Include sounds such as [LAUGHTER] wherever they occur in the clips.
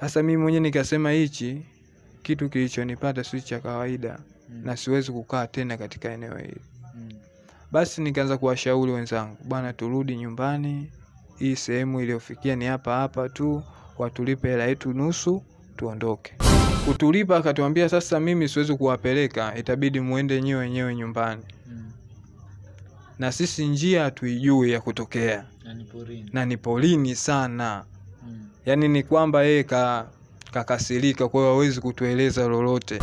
Sasa mimi mwenyewe nikasema hichi kitu kilichonipata si cha kawaida Mm. na siwezi kukaa tena katika eneo hili. Mm. Basi nikaanza kuwashauri wenzangu, bwana, turudi nyumbani, hii sehemu iliyofikia ni hapa hapa tu, watulipe hela yetu nusu, tuondoke. Kutulipa akatuambia, sasa mimi siwezi kuwapeleka, itabidi muende nyewe wenyewe nyumbani, Mm. na sisi njia hatuijui ya kutokea, Na ni porini. na ni polini sana. Yaani ni kwamba yeye ka kakasirika, kwa hiyo hawezi kutueleza lolote.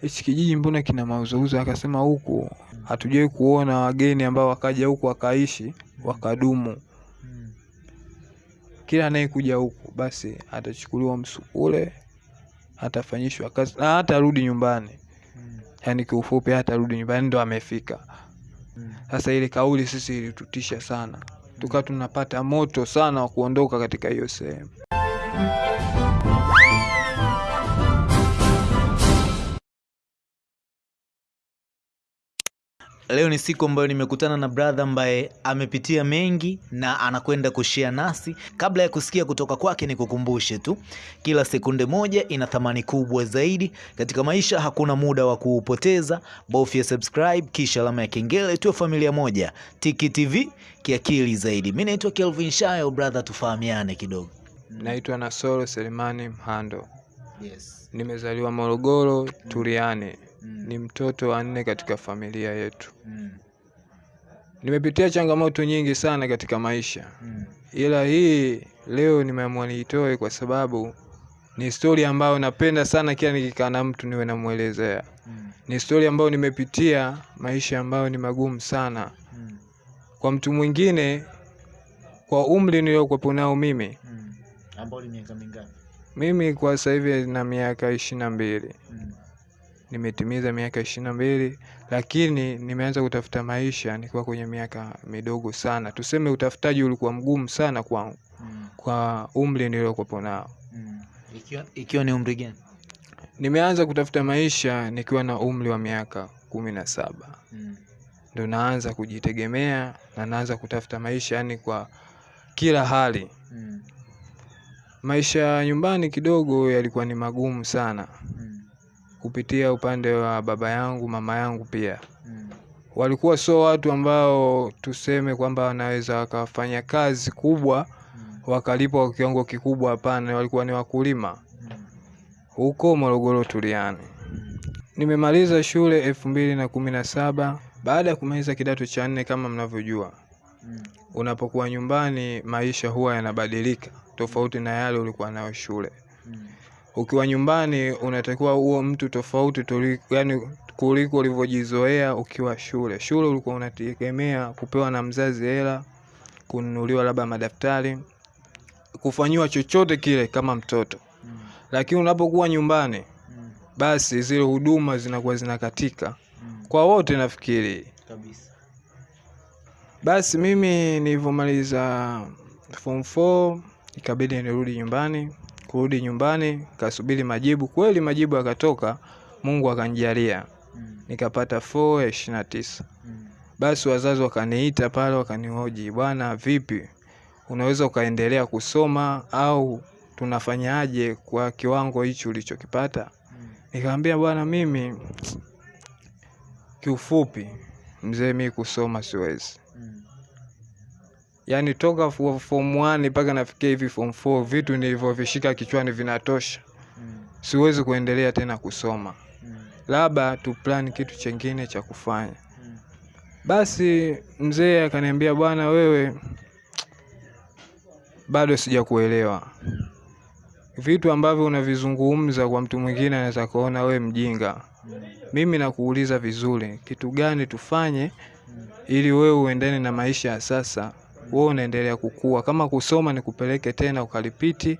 Hichi kijiji mbona kina mauzouzo? Akasema huku hatujawahi kuona wageni ambao wakaja huku wakaishi wakadumu. Kila anayekuja huku basi atachukuliwa msukule, atafanyishwa kazi na hata rudi nyumbani. Yani kiufupi, hatarudi nyumbani, ndo amefika. Mm. Sasa ile kauli sisi ilitutisha sana, tukawa tunapata moto sana wa kuondoka katika hiyo sehemu. Leo ni siku ambayo nimekutana na brother ambaye amepitia mengi na anakwenda kushia nasi. Kabla ya kusikia kutoka kwake, ni kukumbushe tu, kila sekunde moja ina thamani kubwa zaidi katika maisha. Hakuna muda wa kuupoteza, bofya subscribe kisha alama ya kengele, tuwe familia moja. Tiki TV kiakili zaidi. Mi naitwa Kelvin Shayo, brother, tufahamiane kidogo. Naitwa Nasoro Selemani Mhando, Yes. nimezaliwa Morogoro Turiani. Mm. Ni mtoto wa nne katika familia yetu. Mm. Nimepitia changamoto nyingi sana katika maisha, Mm. ila hii leo nimeamua niitoe kwa sababu ni stori ambayo napenda sana, kila nikikaa na mtu niwe namwelezea. Mm. Ni stori ambayo nimepitia maisha ambayo ni magumu sana Mm. kwa mtu mwingine, kwa umri niliokuwepo nao mimi. Mm. Ambao ni miaka mingapi? Mimi kwa sasa hivi na miaka ishirini na mbili Mm. Nimetimiza miaka ishirini na mbili lakini nimeanza kutafuta maisha nikiwa kwenye miaka midogo sana. Tuseme utafutaji ulikuwa mgumu sana kwangu Mm. kwa umri niliokuwepo nao. Mm. Ikiwa, ikiwa ni umri gani? Nimeanza kutafuta maisha nikiwa na umri wa miaka kumi na saba Mm. ndo naanza kujitegemea na naanza kutafuta maisha, yani kwa kila hali. Mm. Maisha ya nyumbani kidogo yalikuwa ni magumu sana, Mm. Kupitia upande wa baba yangu, mama yangu pia Mm. walikuwa sio watu ambao tuseme kwamba wanaweza wakafanya kazi kubwa Mm. wakalipwa kwa kiwango kikubwa. Hapana, walikuwa ni wakulima Mm. huko Morogoro tuliani Mm. Nimemaliza shule elfu mbili na kumi na saba. Baada ya kumaliza kidato cha nne, kama mnavyojua, Mm. unapokuwa nyumbani maisha huwa yanabadilika tofauti na yale ulikuwa nayo shule. Mm. Ukiwa nyumbani unatakiwa uwe mtu tofauti yani kuliko ulivyojizoea ukiwa shule. Shule ulikuwa unategemea kupewa na mzazi hela, kununuliwa labda madaftari, kufanyiwa chochote kile kama mtoto, Mm. lakini unapokuwa nyumbani Mm. basi zile huduma zinakuwa zinakatika Mm. kwa wote nafikiri. Kabisa. Basi mimi nilivyomaliza form 4 ikabidi nirudi nyumbani. Kurudi nyumbani kasubiri majibu, kweli majibu yakatoka, Mungu akanijalia Mm. nikapata 4 ya ishirini na tisa. Mm. Basi wazazi wakaniita pale, wakanihoji, bwana, vipi, unaweza ukaendelea kusoma au tunafanyaje kwa kiwango hichi ulichokipata? Mm. Nikamwambia bwana, mimi kiufupi, mzee, mi kusoma siwezi Yaani toka fo- form 1 mpaka nafikia hivi form 4 vitu nilivyovishika kichwani vinatosha, Mm. siwezi kuendelea tena kusoma, Mm. labda tu plan kitu chengine cha kufanya. Mm. Basi mzee akaniambia, bwana, wewe bado sijakuelewa. Vitu ambavyo unavizungumza kwa mtu mwingine anaweza kuona wewe mjinga. Mm. Mimi nakuuliza vizuri, kitu gani tufanye Mm. ili wewe uendane na maisha ya sasa, wewe unaendelea kukua. Kama kusoma ni kupeleke tena ukalipiti,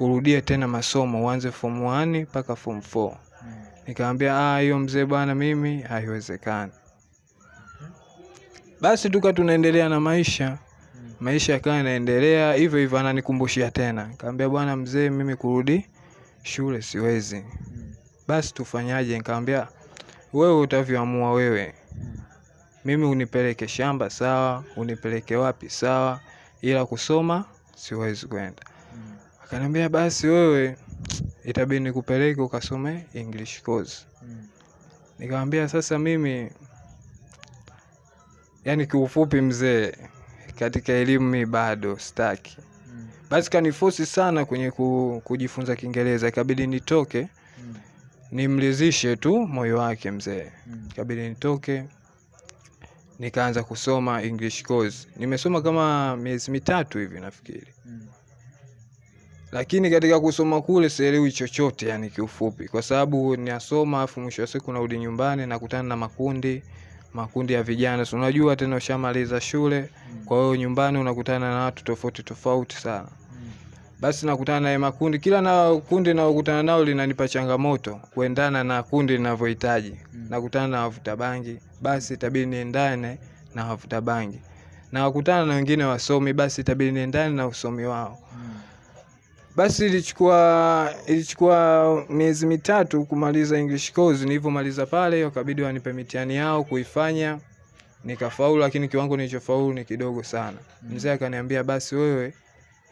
urudie tena masomo, uanze form 1 mpaka form 4. Mm. Nikamwambia ah, hiyo mzee bwana, mimi haiwezekani. Basi tuka tunaendelea na maisha, maisha yakawa yanaendelea hivyo hivyo, ananikumbushia tena. Nikamwambia bwana mzee, mimi kurudi shule siwezi. Basi tufanyaje? Nikamwambia wewe utavyoamua wewe. Mimi unipeleke shamba sawa, unipeleke wapi sawa, ila kusoma siwezi kwenda. Mm. Akaniambia basi wewe itabidi nikupeleke ukasome English course. Mm. Nikamwambia sasa mimi, yani kiufupi mzee, katika elimu mi bado staki. Mm. Basi kanifosi sana kwenye ku, kujifunza Kiingereza, ikabidi nitoke nimlizishe tu moyo wake mzee. Ikabidi nitoke nikaanza kusoma English course. Nimesoma kama miezi mitatu hivi nafikiri, Mm. lakini katika kusoma kule sielewi chochote, yani kiufupi, kwa sababu nasoma afu mwisho wa siku narudi nyumbani nakutana na makundi makundi ya vijana, si unajua tena ushamaliza shule, Mm. kwa hiyo nyumbani unakutana na watu tofauti tofauti sana. Basi nakutana naye makundi, kila na kundi naokutana nao linanipa changamoto kuendana na kundi linavyohitaji. Mm. Nakutana na wavuta bangi, basi itabidi niendane na wavuta bangi. Na wakutana na wengine wasomi, basi itabidi niendane na usomi wao. Mm. Basi ilichukua ilichukua miezi mitatu kumaliza English course. Nilivyomaliza pale, wakabidi wanipe mitihani yao kuifanya, nikafaulu, lakini kiwango nilichofaulu ni kidogo sana. Mm. Mzee akaniambia basi wewe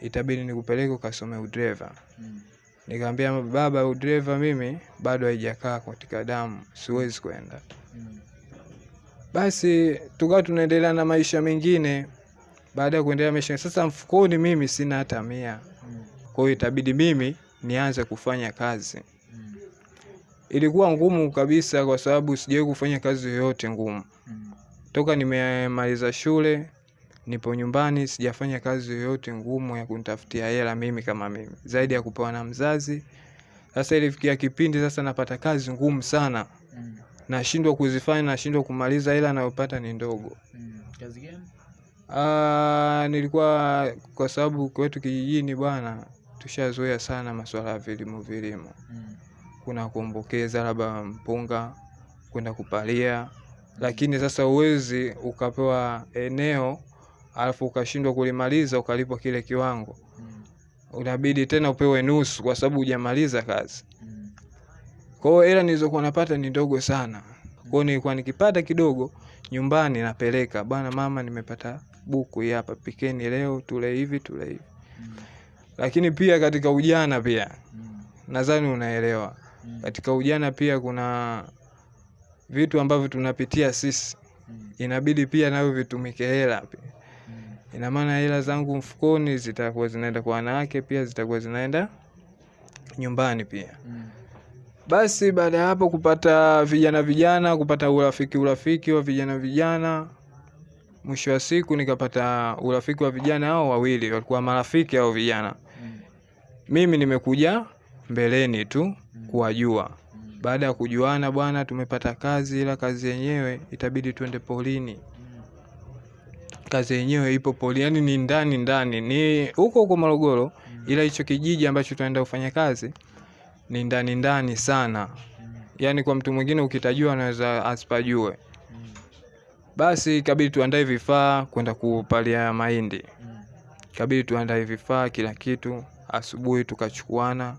itabidi nikupeleke ukasome udreva. Mm. Nikamwambia baba, udreva mimi bado haijakaa katika damu, siwezi kwenda. Mm. Basi tukawa tunaendelea na maisha mengine. Baada ya kuendelea maisha, sasa mfukoni mimi sina hata mia, Mm. kwa hiyo itabidi mimi nianze kufanya kazi. Ilikuwa ngumu kabisa, kwa sababu sijawahi kufanya kazi yoyote ngumu toka nimemaliza shule. Nipo nyumbani, sijafanya kazi yoyote ngumu ya kunitafutia hela mimi kama mimi, zaidi ya kupewa na mzazi. Sasa ilifikia kipindi sasa napata kazi ngumu sana, Mm. nashindwa kuzifanya, nashindwa kumaliza, hela nayopata ni ndogo. Mm. Kazi gani? Ah, nilikuwa kwa sababu kwetu kijijini bwana, tushazoea sana masuala ya vilimo vilimo, Mm. kuna kuombokeza labda mpunga, kwenda kupalia, lakini sasa uwezi ukapewa eneo alafu ukashindwa kulimaliza ukalipwa kile kiwango, Mm. unabidi tena upewe nusu kwa sababu hujamaliza kazi. Mm. Kwa hiyo hela nilizokuwa napata ni ndogo sana. mm. kwao nilikuwa nikipata kidogo nyumbani napeleka, bwana mama, nimepata buku hii hapa, pikeni leo tule hivi tule hivi. Mm. Lakini pia katika ujana pia Mm. nadhani unaelewa, Mm. katika ujana pia kuna vitu ambavyo tunapitia sisi, Mm. inabidi pia navyo vitumike hela pia. Mm. Ina maana hela zangu mfukoni zitakuwa zinaenda kwa wanawake, pia zitakuwa zinaenda nyumbani pia. Mm. Basi baada ya hapo kupata vijana vijana, kupata urafiki urafiki wa vijana vijana, mwisho wa siku nikapata urafiki wa vijana hao wawili, walikuwa marafiki hao vijana. Mm. Mimi nimekuja mbeleni tu kuwajua. Mm. Baada ya kujuana, bwana, tumepata kazi, ila kazi yenyewe itabidi twende polini. Mm. Kazi yenyewe ipo poli, yani ni ndani ndani, ni huko huko Morogoro, ila hicho kijiji ambacho tunaenda kufanya kazi ni ndani ndani sana. Mm. Yaani kwa mtu mwingine ukitajua anaweza asipajue. Mm. Basi kabidi tuandae vifaa kwenda kupalia mahindi, kabidi tuandae vifaa kila kitu. Asubuhi tukachukuana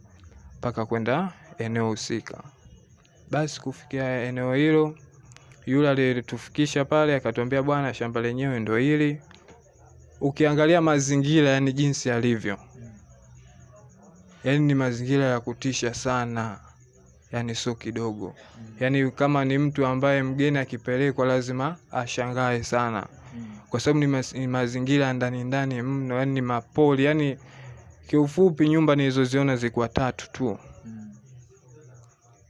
mpaka kwenda eneo husika. Basi kufikia eneo hilo, yule aliyetufikisha pale akatuambia, bwana, shamba lenyewe ndo hili. Ukiangalia mazingira, yani jinsi yalivyo, yani ni mazingira ya kutisha sana, yani sio kidogo. Yaani kama ni mtu ambaye mgeni akipelekwa lazima ashangae sana, kwa sababu ni, mazingira ndani ndani mno, yani ni mapoli. Yani kiufupi, nyumba nilizoziona zilikuwa tatu tu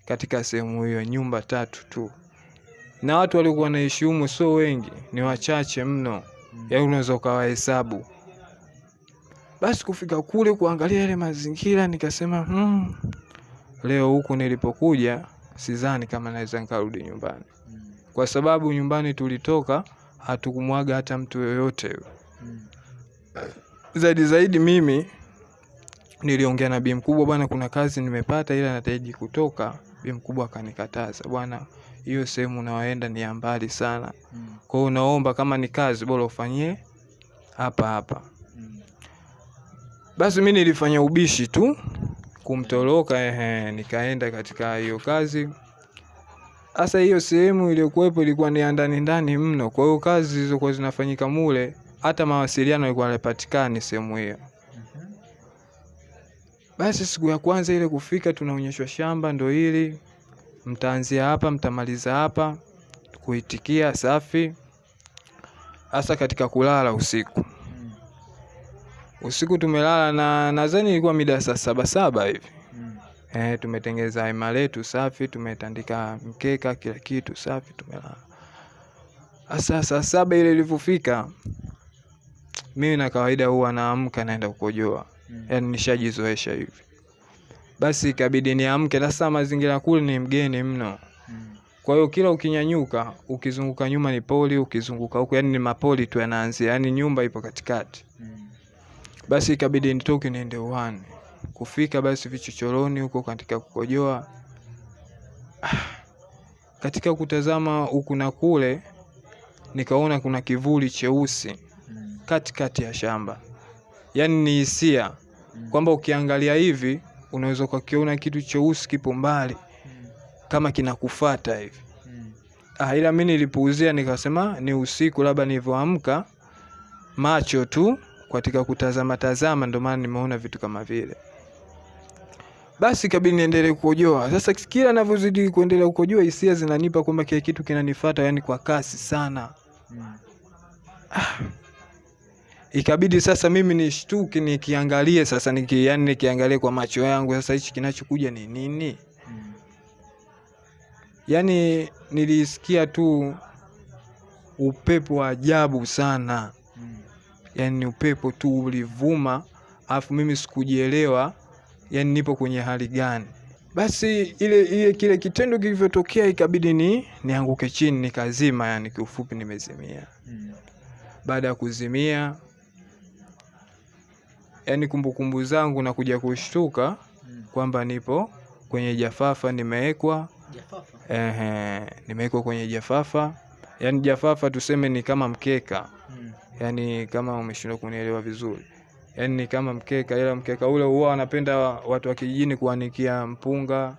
katika sehemu hiyo, nyumba tatu tu, na watu waliokuwa wanaishi humo sio wengi, ni wachache mno, yaani unaweza ukawahesabu. Basi kufika kule kuangalia yale mazingira, nikasema hmm, leo huku nilipokuja sidhani kama naweza nikarudi nyumbani, kwa sababu nyumbani tulitoka hatukumwaga hata mtu yoyote. Zaidi zaidi mimi niliongea na bi mkubwa, bwana, kuna kazi nimepata, ila nataji kutoka. Bi mkubwa akanikataza, bwana, hiyo sehemu unaoenda ni ya mbali sana, Mm. kwa unaomba kama ni kazi bora ufanyie hapa hapa. Mm. Basi mi nilifanya ubishi tu kumtoroka, ehe, nikaenda katika hiyo kazi. hasa hiyo sehemu iliyokuwepo ilikuwa ni ndani ndani mno, kwa hiyo kazi zilizokuwa zinafanyika mule, hata mawasiliano yalikuwa hayapatikani sehemu hiyo. Mhm. Basi siku ya kwanza ile kufika, tunaonyeshwa shamba ndo hili, mtaanzia hapa, mtamaliza hapa, kuitikia safi. Hasa katika kulala usiku, usiku tumelala na nadhani ilikuwa mida saa saba saba hivi eh, tumetengeza hema letu safi, tumetandika mkeka, kila kitu safi, tumelala. Hasa saa saba ile ilivyofika, mimi na kawaida huwa naamka naenda kukojoa Mm. yani nishajizoesha hivi. Basi ikabidi niamke. Sasa mazingira kule ni mgeni mno, kwa hiyo kila ukinyanyuka, ukizunguka nyuma ni poli, ukizunguka huku yani ni mapoli tu yanaanzia, yani nyumba ipo katikati. Basi ikabidi nitoke niende uwani. Kufika basi vichochoroni huko katika kukojoa, [SIGHS] katika kutazama huku na kule, nikaona kuna kivuli cheusi katikati ya shamba, yani ni hisia kwamba ukiangalia hivi unaweza ukakiona kitu cheusi kipo mbali Mm. kama kinakufata hivi. Mm. Ah, ila mi nilipuuzia nikasema ni usiku, labda nilivyoamka macho tu katika kutazama tazama, ndio maana nimeona vitu kama vile. Basi kabidi niendelee kukojoa. Sasa kila navyozidi kuendelea kukojoa, hisia zinanipa kwamba kile kitu kinanifata, yani kwa kasi sana. Mm. Ikabidi sasa mimi nishtuke nikiangalie sasa niki, yani nikiangalie kwa macho yangu sasa hichi kinachokuja ni nini? Mm. yani nilisikia tu upepo wa ajabu sana, Mm. yani ni upepo tu ulivuma, alafu mimi sikujielewa, yani nipo kwenye hali gani. Basi ile ile kile kitendo kilivyotokea, ikabidi ni nianguke chini nikazima, yani kiufupi nimezimia. Mm. Baada ya kuzimia, yaani kumbukumbu zangu na kuja kushtuka Mm. kwamba nipo kwenye jafafa nimewekwa. Ehe, nimewekwa kwenye jafafa. Yani jafafa tuseme ni kama mkeka, Mm. Yani kama umeshindwa kunielewa vizuri, yani ni kama mkeka, ila mkeka ule huwa wanapenda watu wa kijijini kuanikia mpunga,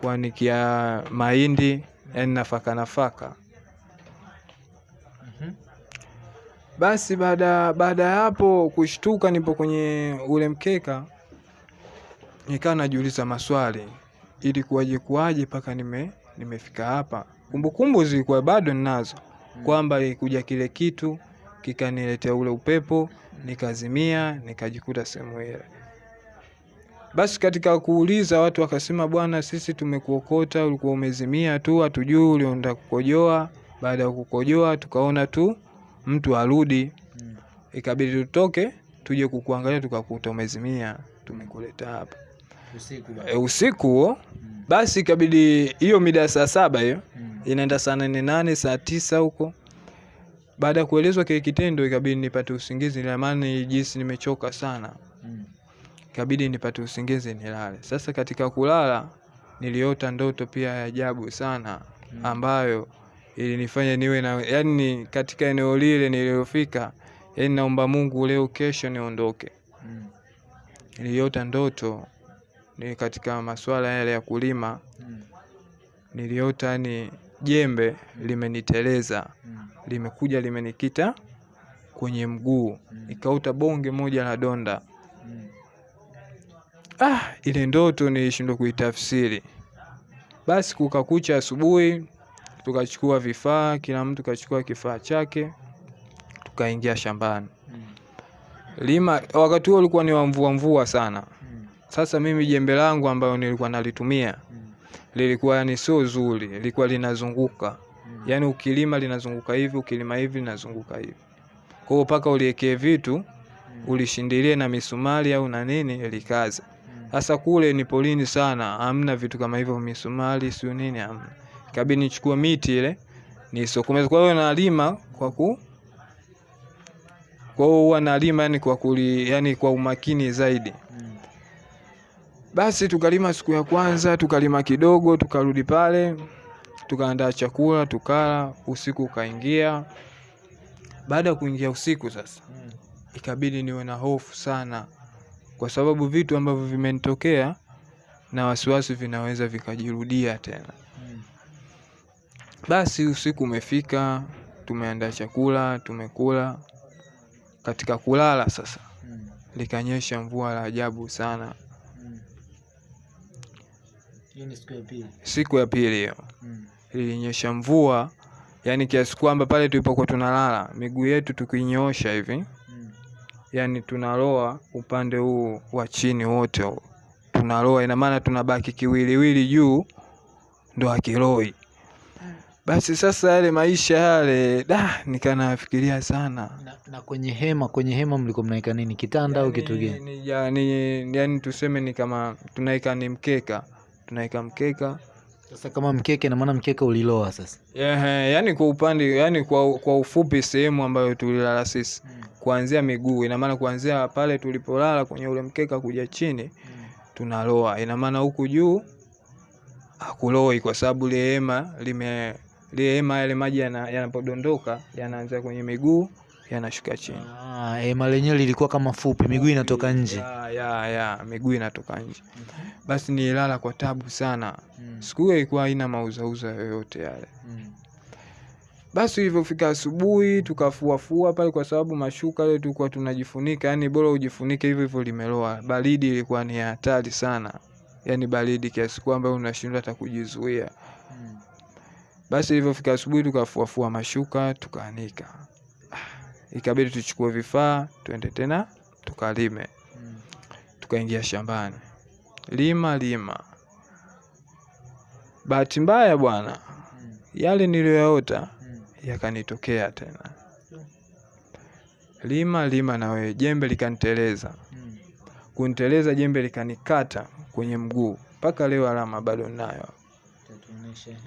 kuanikia mahindi, yani nafaka nafaka. Basi baada baada ya hapo kushtuka, nipo kwenye ule mkeka, nikaa najiuliza maswali, ili kuwaje kuwaje mpaka nime nimefika hapa. Kumbukumbu zilikuwa bado ninazo, kwamba ilikuja kile kitu kikaniletea ule upepo, nikazimia, nikajikuta sehemu ile. Basi katika kuuliza watu wakasema, bwana, sisi tumekuokota, ulikuwa umezimia tu, hatujui ulienda kukojoa. Baada ya kukojoa, tukaona tu mtu arudi, Mm. ikabidi tutoke tuje kukuangalia, tukakuta umezimia, tumekuleta hapa Usiku bado. e, usiku huo. Mm. Basi ikabidi hiyo mida ya saa saba hiyo Mm. inaenda saa nane nane saa tisa huko. Baada ya kuelezwa kile kitendo, ikabidi nipate usingizi, lamani jinsi nimechoka sana, Mm. ikabidi nipate usingizi nilale. Sasa katika kulala niliota ndoto pia ya ajabu sana Mm. ambayo ilinifanya niwe na yani, katika eneo lile nililofika, yani naomba Mungu leo kesho niondoke. Mm. Niliota ndoto ni katika masuala yale ya kulima, Mm. niliota ni jembe limeniteleza Mm. limekuja limenikita kwenye mguu, Mm. nikauta bonge moja la donda. Mm. Ah, ile ndoto nilishindwa kuitafsiri. Basi kukakucha asubuhi, tukachukua vifaa, kila mtu kachukua kifaa chake, tukaingia shambani Mm. lima. Wakati huo ulikuwa ni wa mvua mvua sana. Mm. Sasa mimi jembe langu ambayo nilikuwa nalitumia Mm. lilikuwa yani sio zuri, lilikuwa linazunguka, yaani ukilima linazunguka hivi, ukilima hivi linazunguka hivi. Kwa hiyo mpaka uliekee vitu ulishindilie na misumari au na nini likaze. Sasa kule ni polini sana, hamna vitu kama hivyo, misumari sio nini, hamna. Kabidi nichukue miti ile nisokomeze. Kwa hiyo nalima kwa ku kwa hiyo huwa nalima yani kwa kuli, yani kwa umakini zaidi. Basi tukalima siku ya kwanza, tukalima kidogo, tukarudi pale, tukaandaa chakula, tukala. Usiku ukaingia. Baada ya kuingia usiku sasa ikabidi niwe na hofu sana, kwa sababu vitu ambavyo vimenitokea na wasiwasi vinaweza vikajirudia tena. Basi usiku umefika, tumeandaa chakula, tumekula. Katika kulala sasa, Mm. likanyesha mvua la ajabu sana, siku ya pili. siku ya pili hiyo Mm. ilinyesha mvua yani kiasi kwamba pale tulipokuwa tunalala miguu yetu tukinyoosha hivi yani tunaloa upande huu wa chini wote tunaloa ina maana tunabaki kiwiliwili juu ndo akiloi basi sasa yale maisha yale da nikanafikiria sana Na, na kwenye hema kwenye hema mlikuwa mnaweka nini? Kitanda au kitu gani? yani, ya- ni- yani tuseme ni kama tunaika ni mkeka tunaika mkeka Sasa kama mkeke, namaana mkeka uliloa sasa. Ehe, yani kwa upande yani kwa, kwa ufupi sehemu ambayo tulilala sisi Mm. kuanzia miguu inamaana kuanzia pale tulipolala kwenye ule mkeka kuja chini Mm. tunaloa inamaana huku juu akuloi kwa sababu lile hema lime hema yale maji yana- yanapodondoka yanaanzia kwenye miguu yanashuka chini Ah, hema lenyewe lilikuwa kama fupi, miguu inatoka nje. ya, ya, ya miguu inatoka nje basi nililala kwa tabu sana Mm. siku hiyo ilikuwa haina mauzauza yoyote yale Mm. basi ilivyofika asubuhi tukafuafua pale kwa sababu mashuka yale tulikuwa tunajifunika yani bora ujifunike hivyo hivyo limeloa baridi ilikuwa ni hatari sana yani baridi kiasi kwamba unashindwa hata kujizuia. Basi ilivyofika asubuhi tukafuafua mashuka tukaanika. Ikabidi tuchukue vifaa tuende tena tukalime. Tukaingia shambani. Lima lima. Bahati mbaya bwana yale niliyoyaota yakanitokea tena. Lima lima na wewe jembe likaniteleza. Kuniteleza jembe likanikata kwenye mguu. Mpaka leo alama bado nayo Tatuonesha, ehe.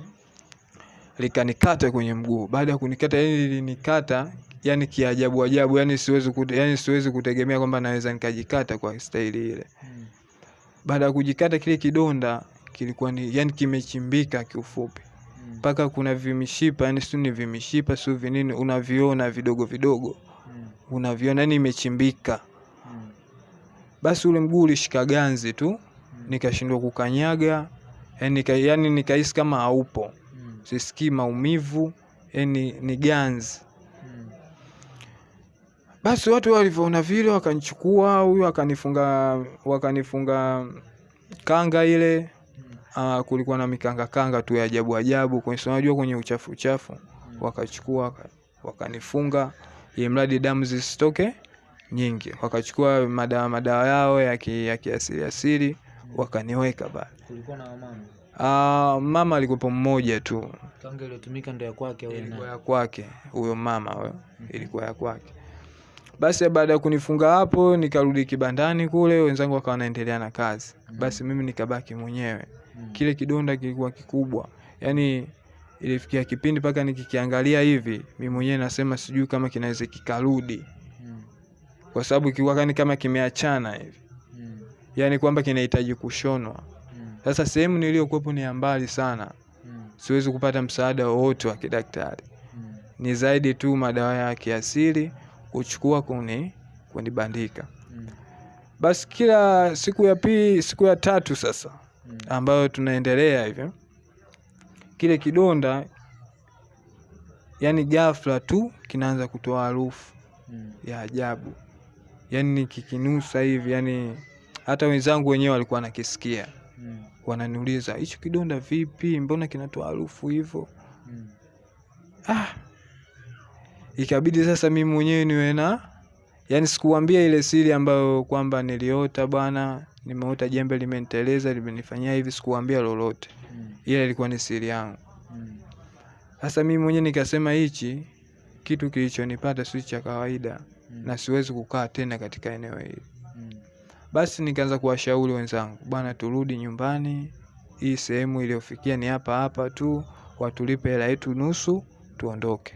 Likanikata kwenye mguu. Baada ya kunikata yani lilinikata yani kiajabu ajabu yani siwezi kute, yani siwezi kutegemea kwamba naweza nikajikata kwa staili ile. Baada ya kujikata kile kidonda kilikuwa ni yani kimechimbika kiufupi. Mpaka kuna vimishipa yani sio ni vimishipa sio vinini unaviona vidogo vidogo. Unaviona yani imechimbika. Basi ule mguu ulishika ganzi tu nikashindwa kukanyaga yani nika, yani nikahisi kama haupo. Sisikii maumivu yani ni ganzi. Basi watu walivyoona vile wakanichukua huyu akanifunga wakanifunga kanga ile. Uh, kulikuwa na mikanga kanga tu ya ajabu ajabu. Unajua kwenye uchafu uchafu wakachukua wakanifunga ili mradi damu zisitoke nyingi. Wakachukua madawa madawa yao ya ki- ya kiasili asili wakaniweka pale. Uh, mama alikuwepo mmoja tu Kanga iliyotumika ndo ya kwake au ilikuwa ya kwake huyo mama huyo -hmm. ilikuwa ya kwake basi baada ya kunifunga hapo nikarudi kibandani kule wenzangu wakawa wanaendelea na kazi Mhm. basi mimi nikabaki mwenyewe Mm. kile kidonda kilikuwa kikubwa yaani ilifikia kipindi mpaka nikikiangalia hivi mi mwenyewe nasema sijui kama kinaweza kikarudi Mm. kwa sababu kilikuwa kama kimeachana hivi Mm. yaani kwamba kinahitaji kushonwa Mm. Sasa sehemu niliyokuwepo ni ya mbali sana. Siwezi kupata msaada wowote wa kidaktari. Ni zaidi tu madawa ya kiasili kuchukua kuni kunibandika. Basi kila siku ya pili siku ya tatu sasa ambayo tunaendelea hivyo kile kidonda yani ghafla tu kinaanza kutoa harufu ya ajabu. Yani nikikinusa hivi yani hata wenzangu wenyewe walikuwa nakisikia Mm. wananiuliza hicho kidonda vipi mbona kinatoa harufu hivyo Mm. ah. ikabidi sasa mimi mwenyewe niwe na yani sikuambia ile siri ambayo kwamba niliota bwana nimeota jembe limeniteleza limenifanyia hivi sikuambia lolote Mm. ile ilikuwa ni siri yangu Mm. sasa mimi mwenyewe nikasema hichi kitu kilichonipata si cha kawaida Mm. na siwezi kukaa tena katika eneo hili Mm. Basi nikaanza kuwashauri wenzangu bwana turudi nyumbani. Hii sehemu iliyofikia ni hapa hapa tu watulipe hela yetu nusu tuondoke.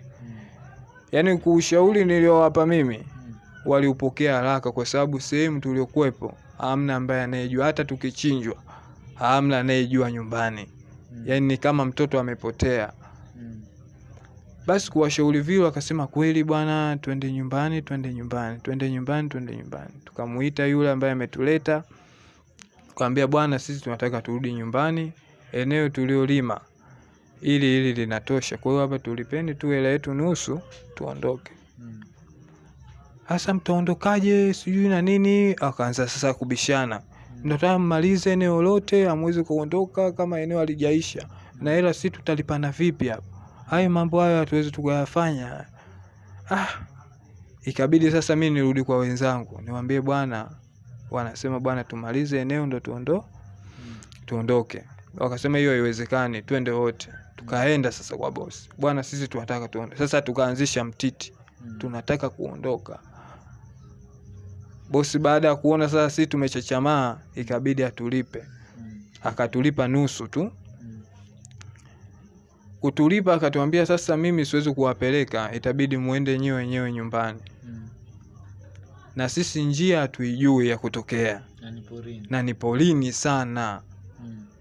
Yaani kuushauri niliowapa mimi waliupokea haraka kwa sababu sehemu tuliokuwepo amna ambaye anayejua. Hata tukichinjwa amna anayejua nyumbani. Yaani ni kama mtoto amepotea. Basi kuwashauri vile wakasema kweli bwana twende nyumbani twende nyumbani twende nyumbani twende nyumbani. Tukamuita yule ambaye ametuleta tukamwambia bwana sisi tunataka turudi nyumbani eneo tuliolima ili ili linatosha. Kwa hiyo hapa tulipeni tu hela yetu nusu tuondoke. Hasa mtaondokaje? Sijui na nini. Akaanza sasa kubishana. Mnataka mmalize eneo lote, hamwezi kuondoka kama eneo halijaisha, na hela si tutalipana vipi hapa? Hayo mambo hayo hatuwezi tukayafanya. Ah, ikabidi sasa mi nirudi kwa wenzangu niwaambie, bwana, wanasema bwana, tumalize eneo ndo tuondo tuondoke. Wakasema hiyo haiwezekani, twende wote. Tukaenda sasa kwa bosi, bwana, sisi tunataka tuondoke. Sasa tukaanzisha mtiti, tunataka kuondoka. Bosi baada ya kuona sasa sisi tumechachamaa, ikabidi atulipe, akatulipa nusu tu. Kutulipa akatuambia, sasa mimi siwezi kuwapeleka, itabidi muende nyewe wenyewe nyumbani, na sisi njia hatuijui ya kutokea, na ni polini sana.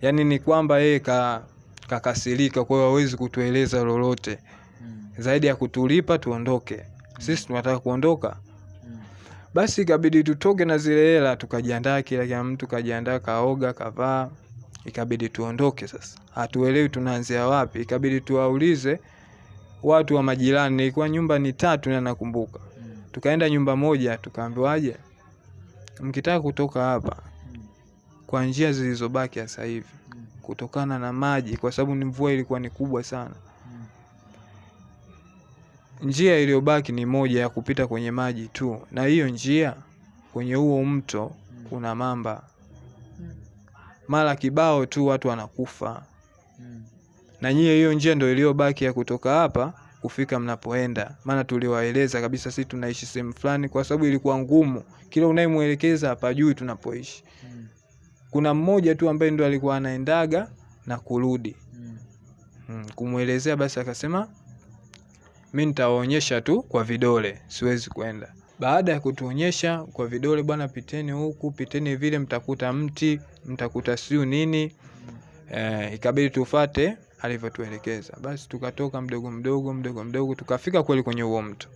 Yaani ni kwamba yeye ka kakasirika, kwa hiyo hawezi kutueleza lolote. Zaidi ya kutulipa tuondoke. Sisi tunataka kuondoka, basi ikabidi tutoke na zile hela, tukajiandaa, kila kila mtu kajiandaa, kaoga, kavaa, ikabidi tuondoke. Sasa. Hatuelewi tunaanzia wapi, ikabidi tuwaulize watu wa majirani. Ilikuwa nyumba ni tatu, na nakumbuka. Tukaenda nyumba moja, tukaambiwaje, mkitaka kutoka hapa kwa njia zilizobaki sasa hivi, kutokana na maji, kwa sababu ni mvua ilikuwa ni kubwa sana, njia iliyobaki ni moja ya kupita kwenye maji tu, na hiyo njia kwenye huo mto kuna mamba, mara kibao tu watu wanakufa, mm. na nyie hiyo njia ndio iliyobaki ya kutoka hapa kufika mnapoenda. Maana tuliwaeleza kabisa sisi tunaishi sehemu fulani, kwa sababu ilikuwa ngumu, kila unayemwelekeza hapajui tunapoishi. mm. Kuna mmoja tu ambaye ndo alikuwa anaendaga na kurudi mm, kumwelezea basi akasema mi nitawaonyesha tu kwa vidole, siwezi kwenda. Baada ya kutuonyesha kwa vidole, bwana, piteni huku, piteni vile, mtakuta mti, mtakuta siu nini eh, ikabidi tufate alivyotuelekeza. Basi tukatoka mdogo mdogo mdogo mdogo, tukafika kweli kwenye huo mto.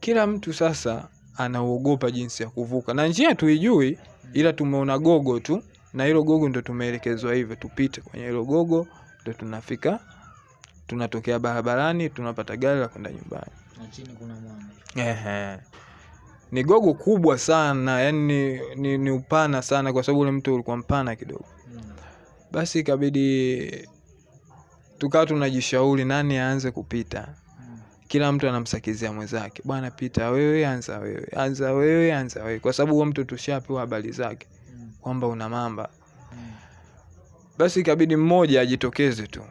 Kila mtu sasa anaogopa jinsi ya kuvuka, na njia tuijui, ila tumeona gogo tu, na hilo gogo ndo tumeelekezwa hivyo tupite kwenye hilo gogo, ndo tunafika, tunatokea barabarani, tunapata gari la kwenda nyumbani. Na chini kuna mwamba. Ehe. Ni gogo kubwa sana, yani ni, ni, ni upana sana, kwa sababu ule mto ulikuwa mpana kidogo. Basi ikabidi tukawa tunajishauri nani aanze kupita. Kila mtu anamsakizia mwenzake, bwana, pita wewe, anza wewe, anza wewe, anza wewe, kwa sababu huo mtu tushapewa habari zake kwamba una mamba. Basi ikabidi mmoja ajitokeze tu,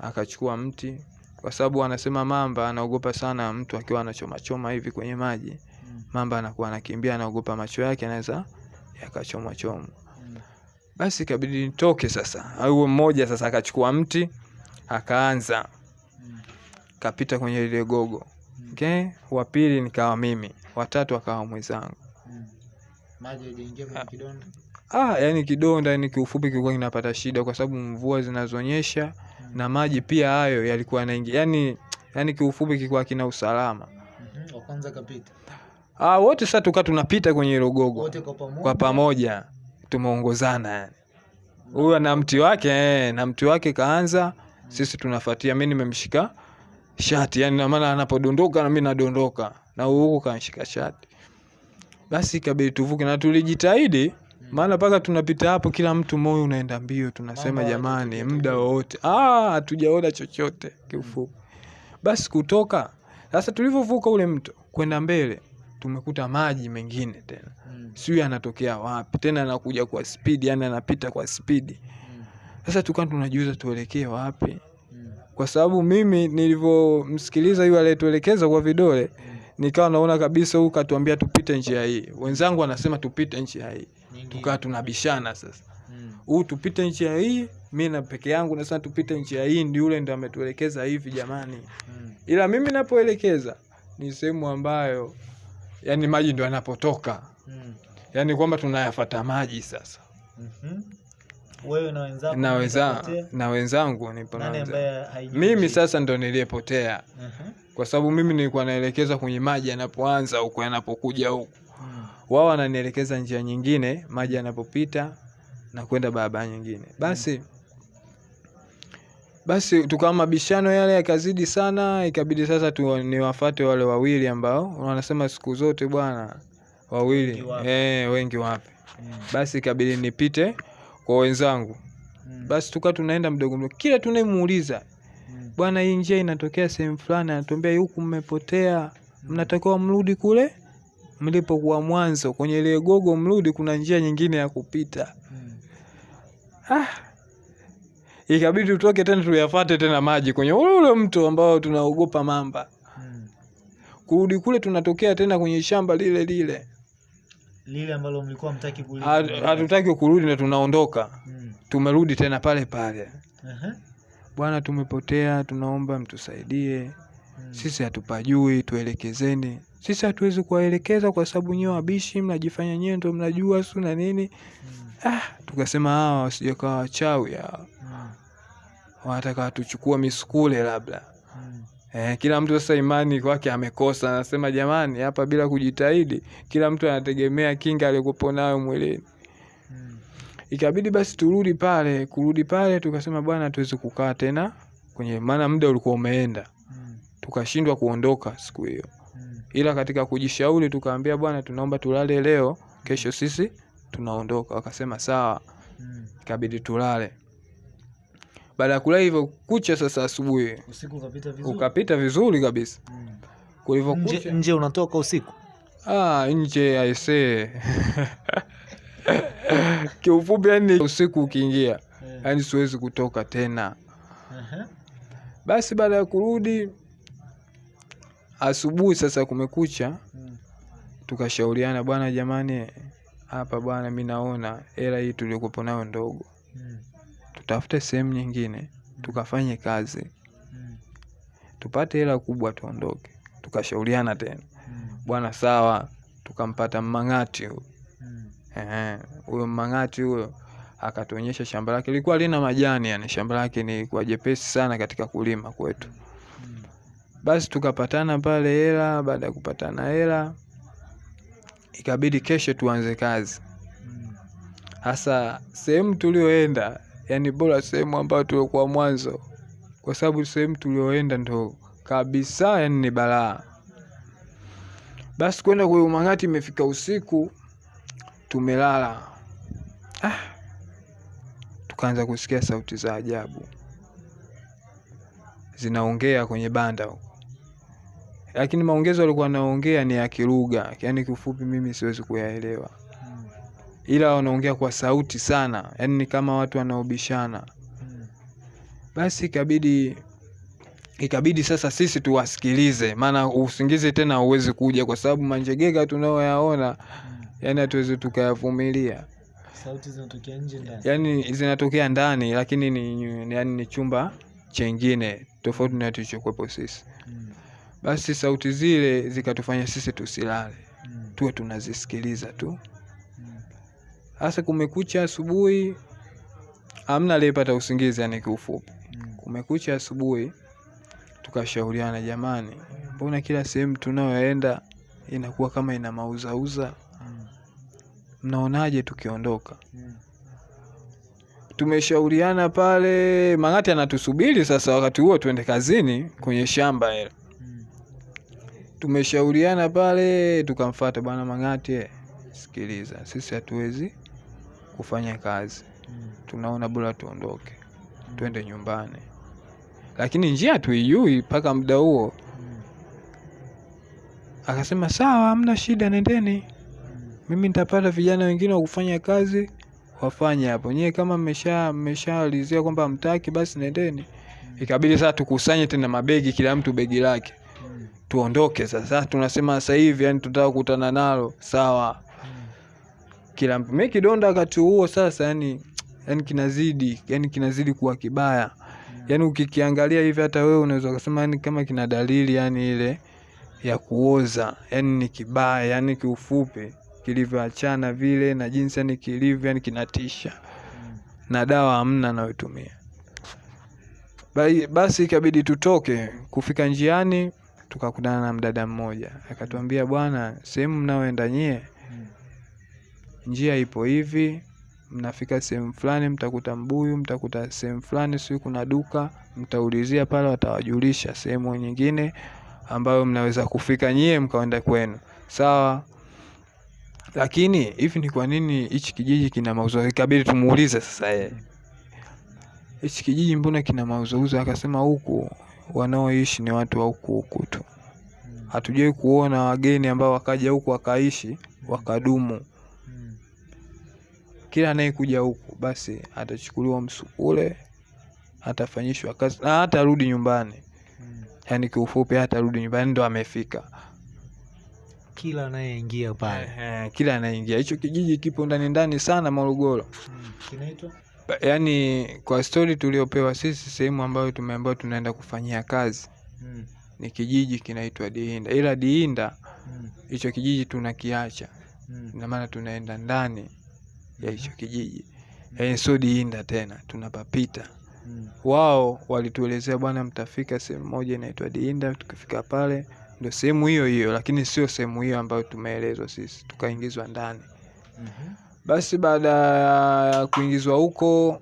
akachukua mti, kwa sababu anasema mamba anaogopa sana mtu akiwa anachomachoma hivi kwenye maji. Mamba anakuwa anakimbia, anaogopa macho yake anaweza yakachomwa choma. Basi ikabidi nitoke sasa, au mmoja sasa akachukua mti akaanza. Kapita kwenye lile gogo. Okay, wa pili nikawa mimi, watatu akawa mwenzangu. Maji hajaingia kwenye kidonda. Ah, yani kidonda, yani kiufupi kilikuwa kinapata shida kwa sababu mvua zinazonyesha na maji pia hayo yalikuwa yanaingia, yani yani kiufupi kilikuwa kina usalama. Wa kwanza kapita. Ah, wote sasa tukaa tunapita kwenye hilo gogo Wote kwa pamoja. kwa pamoja, tumeongozana yani, Huyo na mti wake eh, na mti wake kaanza, sisi tunafuatia. Mimi nimemshika shati, yani na maana anapodondoka na mimi nadondoka, na huyu huku kanishika shati. Basi ikabidi tuvuke, na tulijitahidi, maana mpaka tunapita hapo, kila mtu moyo unaenda mbio, tunasema jamani, muda wowote. Ah, hatujaona chochote kiufupi. Basi kutoka. Sasa, tulivyovuka ule mto kwenda mbele, tumekuta maji mengine tena. Mm. sijui yanatokea wapi. Tena, anakuja kwa spidi, yani anapita kwa spidi. Sasa tukawa tunajiuza tuelekee wapi, kwa sababu mimi nilivyomsikiliza yule aliyetuelekeza kwa vidole, nikawa naona kabisa huu katuambia tupite njia hii, wenzangu anasema tupite njia hii, tukawa tunabishana sasa, huu tupite njia hii, mi na peke yangu nasema tupite njia hii, ndi ule ndo ametuelekeza hivi jamani, ila mimi napoelekeza ni sehemu ambayo yani maji ndo yanapotoka. Yani kwamba tunayafata maji sasa, Wewe na wenzako na wenza, na wenzangu nipo na wenzangu. Mimi sasa ndo niliyepotea, Uh-huh. kwa sababu mimi nilikuwa naelekeza kwenye maji yanapoanza huko yanapokuja huku, Mm. Wao wananielekeza njia nyingine, maji yanapopita na kwenda barabara nyingine. Basi basi tukawa mabishano yale yakazidi sana, ikabidi sasa tu niwafate wale wawili ambao wanasema siku zote bwana wawili eh, wengi wapi. Mm. basi ikabidi nipite kwa wenzangu Mm. basi tukawa tunaenda mdogo mdogo kila tunayemuuliza Mm. bwana hii njia inatokea sehemu fulani anatuambia huku mmepotea mnatakiwa mrudi kule mlipokuwa mwanzo kwenye ile gogo mrudi kuna njia nyingine ya kupita Mm. ah. ikabidi tutoke tena tuyafate tena maji kwenye ule ule mto ambao tunaogopa mamba Mm. kurudi kule tunatokea tena kwenye shamba lile lile lile ambalo mlikuwa mtaki kurudi. Hatu- hatutaki kurudi na tunaondoka Hmm. tumerudi tena pale pale Uh -huh. bwana tumepotea tunaomba mtusaidie. Sisi hatupajui tuelekezeni sisi hatuwezi kuwaelekeza kwa sababu nyewe wabishi mnajifanya nyewe ndo mnajua su na nini Mm. ah, tukasema hawa wasije kawa wachawi hawa Mm. wanataka watuchukua misukule labda Mm. eh, kila mtu sasa imani kwake amekosa anasema jamani hapa bila kujitahidi kila mtu anategemea kinga aliyokuwa nayo mwilini Mm. ikabidi basi turudi pale kurudi pale tukasema bwana tuwezi kukaa tena kwenye maana muda ulikuwa umeenda Mm. Tukashindwa kuondoka siku hiyo. Mm. ila katika kujishauri tukaambia bwana tunaomba tulale leo kesho sisi tunaondoka. Wakasema sawa. Mm. ikabidi tulale. Baada ya kulaa hivyo kucha sasa asubuhi. Ukapita vizuri. Ukapita vizuri kabisa. Mm. nje, kulivyokucha nje unatoka usiku? Ah, nje aisee kiufupi yani usiku ukiingia. Eh. yani siwezi kutoka tena. Basi baada ya kurudi asubuhi sasa kumekucha Mm. tukashauriana bwana jamani hapa bwana mi naona hela hii tuliokuwepo nayo ndogo Mm. tutafute sehemu nyingine tukafanye kazi Mm. tupate hela kubwa tuondoke tukashauriana tena Mm. bwana sawa tukampata mmang'ati huyo. Huyo mmang'ati huyo akatuonyesha shamba lake lilikuwa lina majani yani shamba lake ni kwa jepesi sana katika kulima kwetu Mm. Basi tukapatana pale hela baada ya kupatana hela ikabidi kesho tuanze kazi. Hasa sehemu tulioenda yani bora sehemu ambayo tuliokuwa mwanzo kwa sababu sehemu tulioenda ndo kabisa yani ni balaa. Basi kwenda kwa umang'ati imefika usiku tumelala. Ah. tukaanza kusikia sauti za ajabu. Zinaongea kwenye banda huko lakini maongezo alikuwa anaongea ni ya kilugha. Yani kiufupi mimi siwezi kuyaelewa. Ila wanaongea kwa sauti sana. Yani ni kama watu wanaobishana. Basi ikabidi ikabidi sasa sisi tuwasikilize. Maana usingizi tena hauwezi kuja kwa sababu manjegega tunayoyaona, yaani yani hatuwezi tukayavumilia. Sauti zinatokea nje ndani. Yani zinatokea ndani lakini ni, ni, yani ni chumba chengine tofauti na tulichokuwepo sisi. Mm. Basi sauti zile zikatufanya sisi tusilale Mm. tuwe tunazisikiliza tu Mm. hasa kumekucha asubuhi amna aliyepata usingizi yani kiufupi Mm. kumekucha asubuhi tukashauriana jamani mbona kila sehemu tunayoenda inakuwa kama ina mauzauza Mm. mnaonaje tukiondoka Mm. tumeshauriana pale mang'ati anatusubiri sasa wakati huo tuende kazini kwenye shamba ile Mm. Tumeshauriana pale tukamfata bwana mang'ati eh, sikiliza sisi hatuwezi kufanya kazi Mm. tunaona bora tuondoke mm. twende nyumbani lakini njia tuijui mpaka muda huo Mm. akasema sawa hamna shida nendeni Mm. mimi nitapata vijana wengine wa kufanya kazi wafanye hapo nyewe kama mmesha mmeshaalizia kwamba mtaki basi nendeni ikabidi sasa tukusanye tena mabegi kila mtu begi lake. Tuondoke sasa. Tunasema sasa hivi yani tunataka kukutana nalo. Sawa. Kila mimi kidonda wakati huo sasa yani yani kinazidi yani kinazidi kuwa kibaya. Yani ukikiangalia hivi hata wewe unaweza ukasema yani kama kina dalili yani ile ya kuoza yani ni kibaya yani kiufupi kilivyoachana vile na jinsi yani kilivyo yani kinatisha. Na dawa hamna anayotumia basi ikabidi tutoke. Kufika njiani tukakutana na mdada mmoja akatuambia bwana sehemu mnaoenda nyie njia ipo hivi mnafika sehemu fulani mtakuta mbuyu mtakuta sehemu fulani sijui kuna duka mtaulizia pale watawajulisha sehemu nyingine ambayo mnaweza kufika nyie mkaenda kwenu sawa lakini hivi ni kwa nini hichi kijiji kina mauzo? ikabidi tumuulize sasa yeye hichi kijiji mbona kina mauzouzo? akasema huku wanaoishi ni watu wa huku huku tu. Hatujawai kuona wageni ambao wakaja huku wakaishi wakadumu. Mm. kila anayekuja huku basi atachukuliwa msukule atafanyishwa kazi na hatarudi nyumbani. Yaani kiufupi hatarudi nyumbani ndo amefika. Kila anayeingia pale. Kila anayeingia, hicho kijiji kipo ndani ndani sana morogoro. Kinaitwa Yaani kwa stori tuliopewa sisi sehemu ambayo tumeambiwa tunaenda kufanyia kazi Mm. ni kijiji kinaitwa diinda ila diinda Mm. hicho kijiji tunakiacha Mm. ina maana tunaenda ndani ya hicho kijiji yaani sio diinda tena tunapapita Mm. wao walituelezea bwana mtafika sehemu moja inaitwa diinda tukifika pale ndo sehemu hiyo hiyo lakini sio sehemu hiyo ambayo tumeelezwa sisi tukaingizwa ndani Mhm. Basi baada ya kuingizwa huko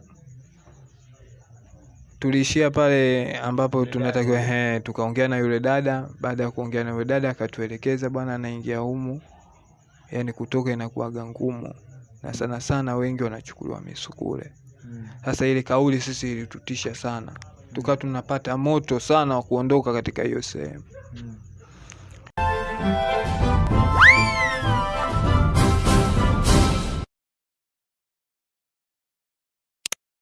tuliishia pale ambapo tunatakiwa he, tukaongea na yule dada. Baada ya kuongea na yule dada akatuelekeza bwana anaingia humu. Yani kutoka inakuwaga ngumu. Na sana sana wengi wanachukuliwa misukule. Mm. sasa ile kauli sisi ilitutisha sana. Tukawa tunapata moto sana wa kuondoka katika hiyo sehemu. Mm.